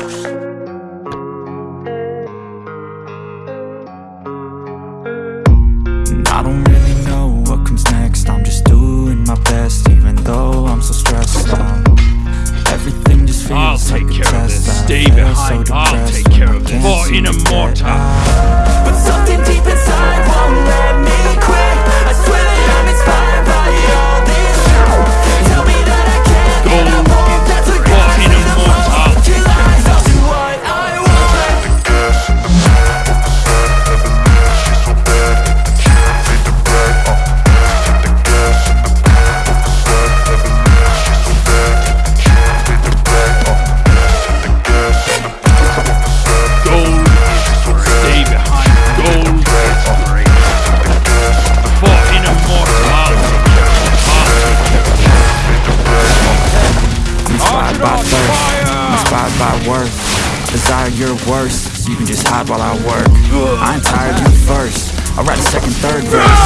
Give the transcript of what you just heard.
I don't really know what comes next I'm just doing my best even though I'm so stressed out Everything just feels I'll like take a care of this. Stay behind. so I'll take care of this. For in to get inspired by worth Desire your worst, so you can just hide while I work. I ain't tired, of you first. I'll write a second, third verse